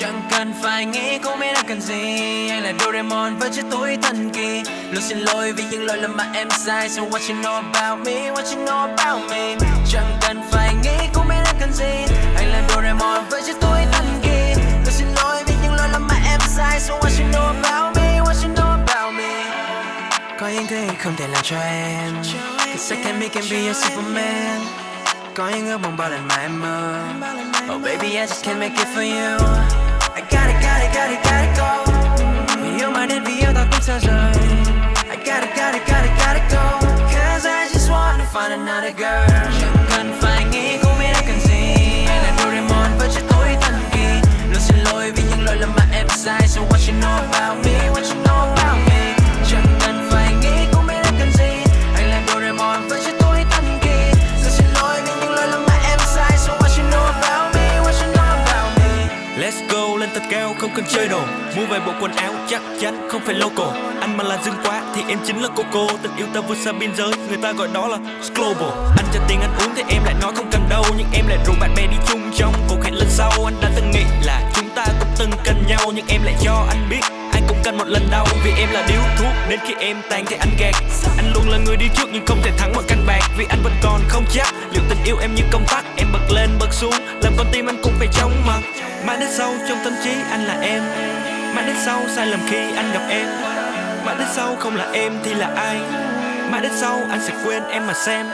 Chẳng cần phải nghĩ cũng biết đã cần gì. Anh là Doraemon với chiếc túi thần kỳ. Luôn xin lỗi vì những lỗi lầm mà em sai. So what you know about me, what you know about me? Chẳng cần phải nghĩ cũng biết đã cần gì. Anh là Doraemon với chiếc túi thần kỳ. Luôn xin lỗi vì những lỗi lầm mà em sai. So what you know about me, what you know about me? Có những thứ không thể làm cho em. Cause I can make and be your superman. Có những ước mong bao lần mà em mơ. Oh baby I just can't make it for you. Gotta, gotta, gotta, gotta go. I gotta, gotta, gotta, gotta go. Cause I just wanna find another girl cao không cần chơi đồ. Mua vài bộ quần áo chắc chắn không phải local. Anh mà là dương quá thì em chính là cô cô. Tình yêu ta vượt xa biên giới, người ta gọi đó là global. Anh cho tiền anh uống thì em lại nói không cần đâu. Nhưng em lại rủ bạn bè đi chung trong cuộc hẹn lần sau. Anh đã từng nghĩ là chúng ta cũng từng cần nhau. Nhưng em lại cho anh biết anh cũng cần một lần đau. Vì em là điếu thuốc nên khi em tan thì anh gạt. Anh luôn là người đi trước nhưng không thể thắng bằng canh bạc. Vì anh vẫn còn không chắc liệu tình yêu em như công tắc lên bật xuống. Làm con tim anh cũng phải chóng mặt. Mãi đến sau trong tâm trí anh là em. Mãi đến sau sai lầm khi anh gặp em. Mãi đến sau không là em thì là ai? Mãi đến sau anh sẽ quên em mà xem.